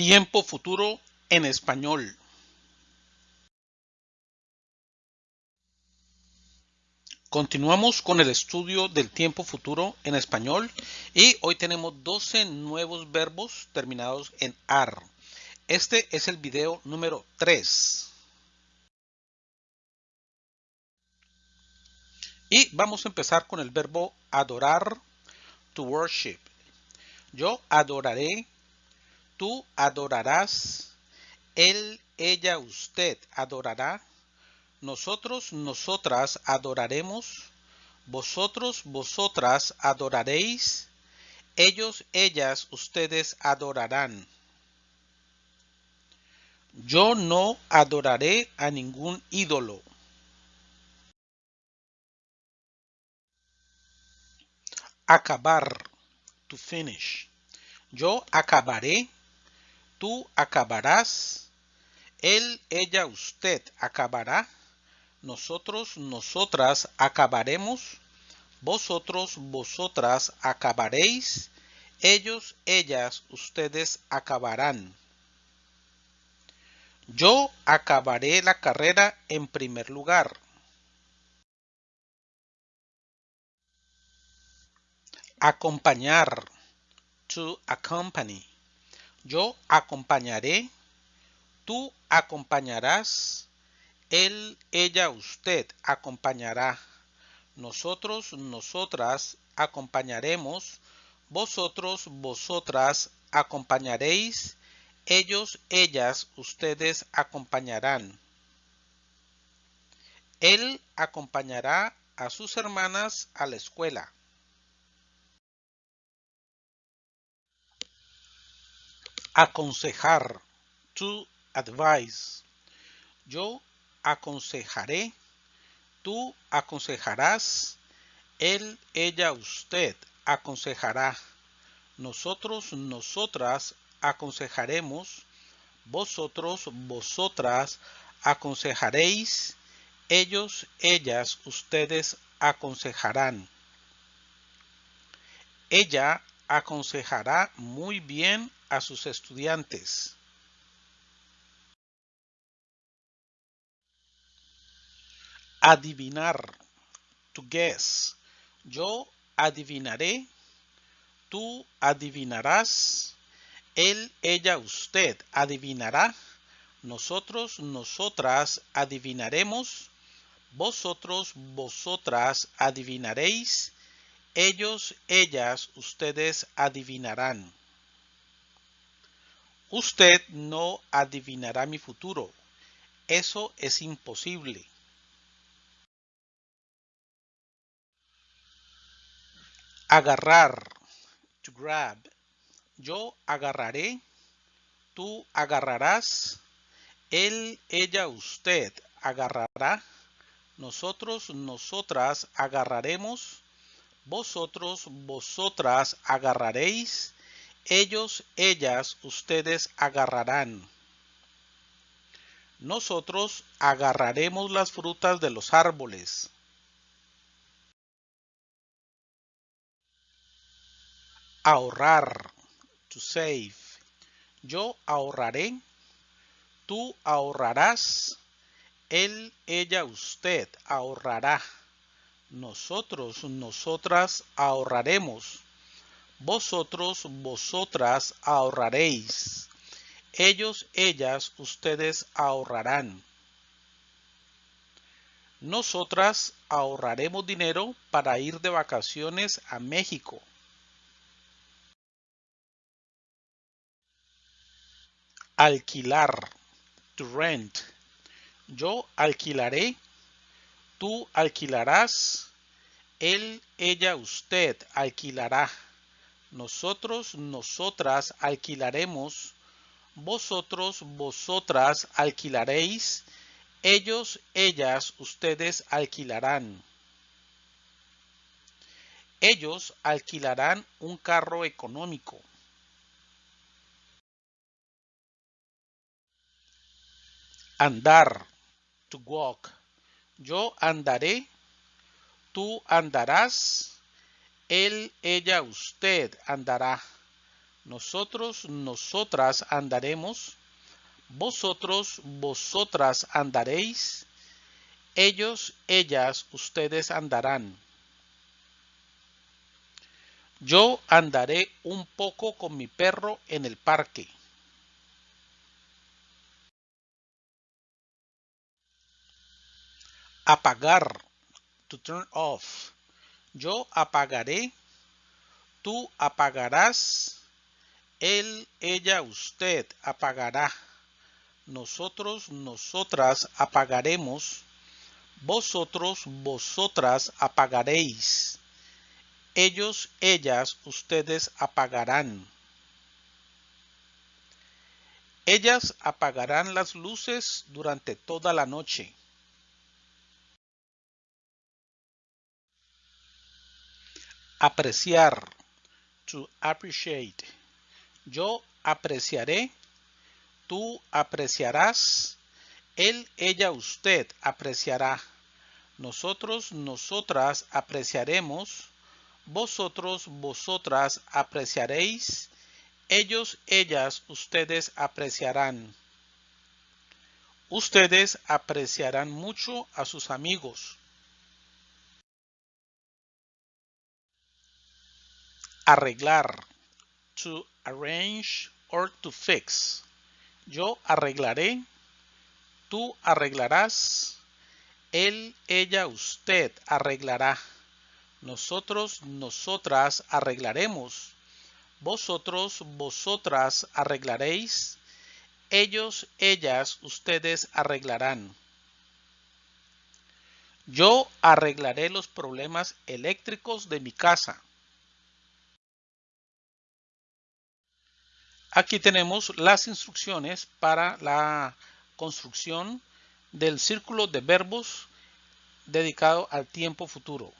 Tiempo futuro en español. Continuamos con el estudio del tiempo futuro en español y hoy tenemos 12 nuevos verbos terminados en AR. Este es el video número 3. Y vamos a empezar con el verbo adorar, to worship. Yo adoraré tú adorarás, él, ella, usted adorará, nosotros, nosotras adoraremos, vosotros, vosotras adoraréis, ellos, ellas, ustedes adorarán. Yo no adoraré a ningún ídolo. Acabar, to finish. Yo acabaré tú acabarás, él, ella, usted acabará, nosotros, nosotras acabaremos, vosotros, vosotras acabaréis, ellos, ellas, ustedes acabarán. Yo acabaré la carrera en primer lugar. Acompañar. To accompany. Yo acompañaré, tú acompañarás, él, ella, usted acompañará, nosotros, nosotras acompañaremos, vosotros, vosotras acompañaréis, ellos, ellas, ustedes acompañarán. Él acompañará a sus hermanas a la escuela. Aconsejar. To advise. Yo aconsejaré. Tú aconsejarás. Él, ella, usted aconsejará. Nosotros, nosotras aconsejaremos. Vosotros, vosotras aconsejaréis. Ellos, ellas, ustedes aconsejarán. Ella aconsejará muy bien a sus estudiantes. Adivinar. To guess. Yo adivinaré. Tú adivinarás. Él, ella, usted adivinará. Nosotros, nosotras adivinaremos. Vosotros, vosotras adivinaréis. Ellos, ellas, ustedes adivinarán. Usted no adivinará mi futuro. Eso es imposible. Agarrar. To grab. Yo agarraré. Tú agarrarás. Él, ella, usted agarrará. Nosotros, nosotras agarraremos. Vosotros, vosotras agarraréis ellos, ellas, ustedes agarrarán. Nosotros agarraremos las frutas de los árboles. Ahorrar. To save. Yo ahorraré. Tú ahorrarás. Él, ella, usted ahorrará. Nosotros, nosotras ahorraremos vosotros, vosotras ahorraréis. Ellos, ellas, ustedes ahorrarán. Nosotras ahorraremos dinero para ir de vacaciones a México. Alquilar. To rent. Yo alquilaré. Tú alquilarás. Él, ella, usted alquilará nosotros, nosotras alquilaremos, vosotros, vosotras alquilaréis, ellos, ellas, ustedes alquilarán. Ellos alquilarán un carro económico. Andar, to walk. Yo andaré, tú andarás, él, ella, usted andará. Nosotros, nosotras andaremos. Vosotros, vosotras andaréis. Ellos, ellas, ustedes andarán. Yo andaré un poco con mi perro en el parque. Apagar. To turn off. Yo apagaré. Tú apagarás. Él, ella, usted apagará. Nosotros, nosotras apagaremos. Vosotros, vosotras apagaréis. Ellos, ellas, ustedes apagarán. Ellas apagarán las luces durante toda la noche. Apreciar. To appreciate. Yo apreciaré. Tú apreciarás. Él, ella, usted apreciará. Nosotros, nosotras apreciaremos vosotros, vosotras apreciaréis, ellos, ellas, ustedes apreciarán. Ustedes apreciarán mucho a sus amigos. Arreglar. To arrange or to fix. Yo arreglaré. Tú arreglarás. Él, ella, usted arreglará. Nosotros, nosotras arreglaremos. Vosotros, vosotras arreglaréis. Ellos, ellas, ustedes arreglarán. Yo arreglaré los problemas eléctricos de mi casa. Aquí tenemos las instrucciones para la construcción del círculo de verbos dedicado al tiempo futuro.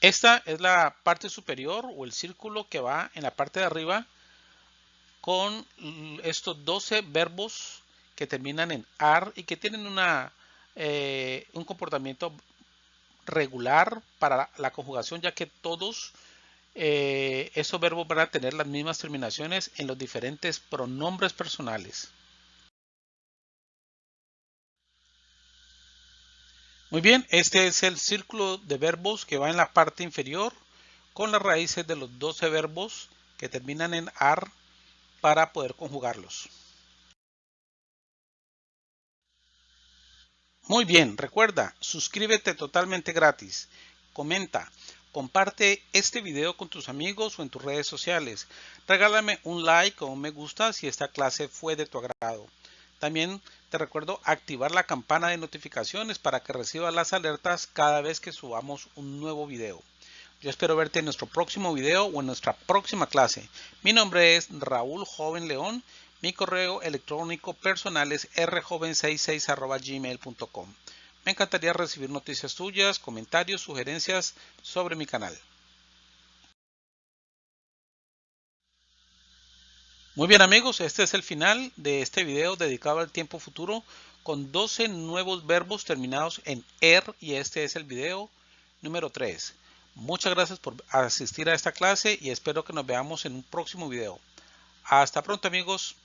Esta es la parte superior o el círculo que va en la parte de arriba con estos 12 verbos que terminan en AR y que tienen una, eh, un comportamiento regular para la conjugación ya que todos eh, esos verbos van a tener las mismas terminaciones en los diferentes pronombres personales. Muy bien, este es el círculo de verbos que va en la parte inferior con las raíces de los 12 verbos que terminan en AR para poder conjugarlos. Muy bien, recuerda, suscríbete totalmente gratis, comenta, comparte este video con tus amigos o en tus redes sociales. Regálame un like o un me gusta si esta clase fue de tu agrado. También te recuerdo activar la campana de notificaciones para que recibas las alertas cada vez que subamos un nuevo video. Yo espero verte en nuestro próximo video o en nuestra próxima clase. Mi nombre es Raúl Joven León. Mi correo electrónico personal es rjoven66 Me encantaría recibir noticias tuyas, comentarios, sugerencias sobre mi canal. Muy bien amigos, este es el final de este video dedicado al tiempo futuro con 12 nuevos verbos terminados en ER y este es el video número 3. Muchas gracias por asistir a esta clase y espero que nos veamos en un próximo video. Hasta pronto amigos.